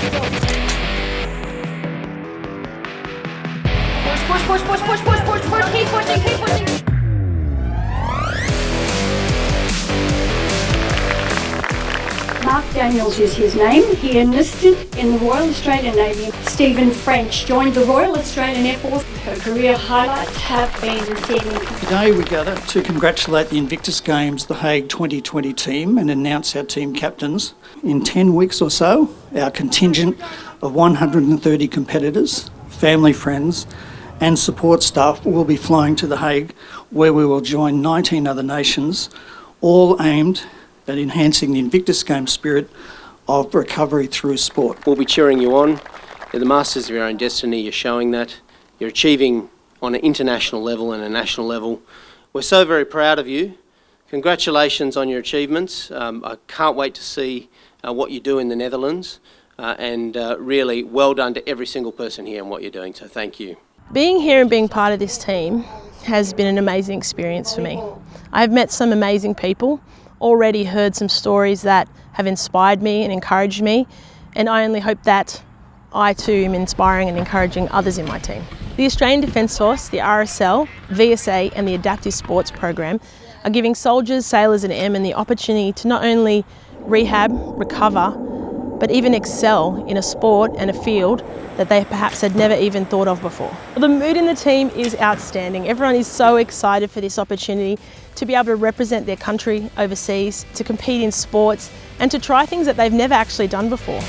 Push, push, push, push, push, push, push, push, keep pushing, keep pushing. Daniels is his name. He enlisted in the Royal Australian Navy. Stephen French joined the Royal Australian Air Force. Her career highlights have been sailing. Today we gather to congratulate the Invictus Games The Hague 2020 team and announce our team captains. In 10 weeks or so, our contingent of 130 competitors, family friends and support staff will be flying to The Hague where we will join 19 other nations, all aimed at enhancing the Invictus Games spirit of recovery through sport. We'll be cheering you on. You're the masters of your own destiny. You're showing that. You're achieving on an international level and a national level. We're so very proud of you. Congratulations on your achievements. Um, I can't wait to see uh, what you do in the Netherlands. Uh, and uh, really well done to every single person here and what you're doing. So thank you. Being here and being part of this team has been an amazing experience for me. I've met some amazing people, already heard some stories that have inspired me and encouraged me, and I only hope that I too am inspiring and encouraging others in my team. The Australian Defence Force, the RSL, VSA and the Adaptive Sports Program are giving soldiers, sailors and airmen the opportunity to not only rehab, recover, but even excel in a sport and a field that they perhaps had never even thought of before. The mood in the team is outstanding. Everyone is so excited for this opportunity to be able to represent their country overseas, to compete in sports and to try things that they've never actually done before.